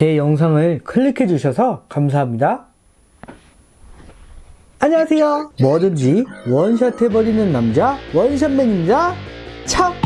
제 영상을 클릭해 주셔서 감사합니다. 안녕하세요. 뭐든지 원샷 해버리는 남자 원샷맨입니다. 차!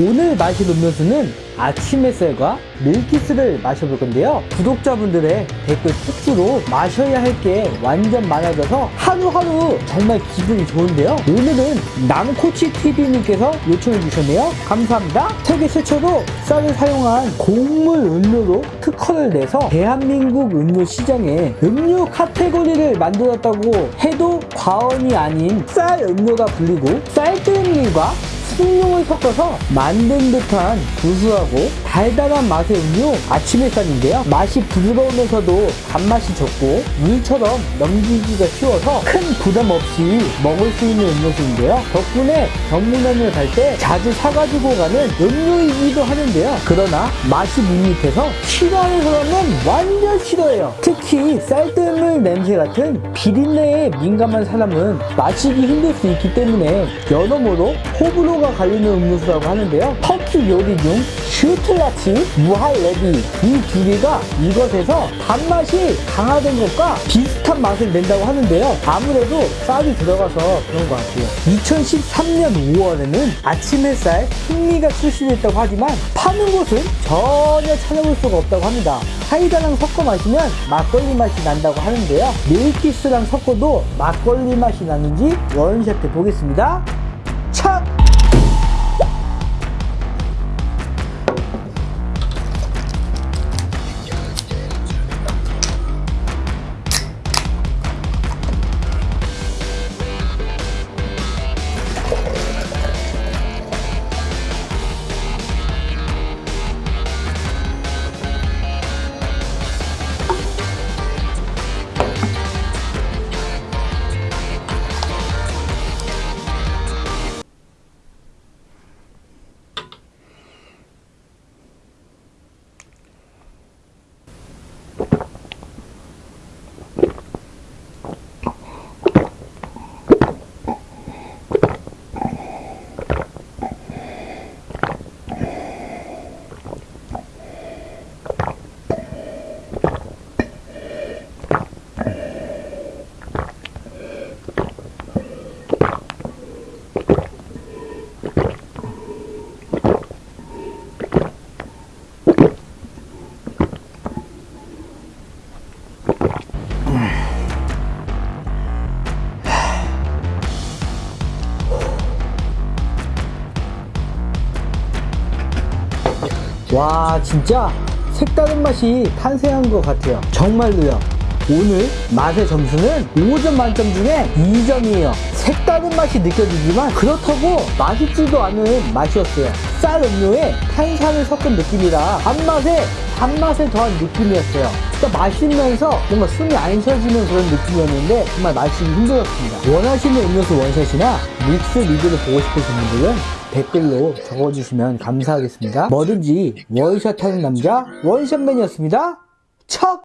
오늘 마실 음료수는 아침 햇살과 밀키스를 마셔볼 건데요. 구독자분들의 댓글 폭주로 마셔야 할 게 완전 많아져서 하루하루 정말 기분이 좋은데요. 오늘은 남코치TV님께서 요청해 주셨네요. 감사합니다. 세계 최초로 쌀을 사용한 곡물 음료로 특허를 내서 대한민국 음료 시장에 음료 카테고리를 만들었다고 해도 과언이 아닌 쌀 음료가 불리고 쌀뜨물과 숭늉을 섞어서 만든 듯한 구수하고 달달한 맛의 음료 아침 햇살인데요. 맛이 부드러우면서도 단맛이 적고 물처럼 넘기기가 쉬워서 큰 부담 없이 먹을 수 있는 음료수인데요. 덕분에 전문점을 갈 때 자주 사가지고 가는 음료이기도 하는데요. 그러나 맛이 밋밋해서 싫어하는 사람은 완전 싫어해요. 특히 쌀뜨물 냄새 같은 비린내에 민감한 사람은 마시기 힘들 수 있기 때문에 여러모로 호불호가 갈리는 음료수라고 하는데요. 터키 요리 중 슈틀라치, 무할레비 이 두 개가 이것에서 단맛이 강화된 것과 비슷한 맛을 낸다고 하는데요. 아무래도 쌀이 들어가서 그런 것 같아요. 2013년 5월에는 아침 햇살 현미가 출시됐다고 하지만 파는 곳은 전혀 찾아볼 수가 없다고 합니다. 사이다랑 섞어 마시면 막걸리 맛이 난다고 하는데요. 밀키스랑 섞어도 막걸리 맛이 나는지 원샷 해 보겠습니다. 와 진짜 색다른 맛이 탄생한 것 같아요. 정말로요 오늘 맛의 점수는 5점 만점 중에 2점이에요 색다른 맛이 느껴지지만 그렇다고 맛있지도 않은 맛이었어요 쌀 음료에 탄산을 섞은 느낌이라 단맛에 단맛을 더한 느낌이었어요 그러니까 마시면서 뭔가 숨이 안 쉬어지는 그런 느낌이었는데 정말 마시기 힘들었습니다 원하시는 음료수 원샷이나 믹스 리뷰를 보고 싶으신 분들은 댓글로 적어주시면 감사하겠습니다. 뭐든지 원샷 하는 남자 원샷맨이었습니다. 척!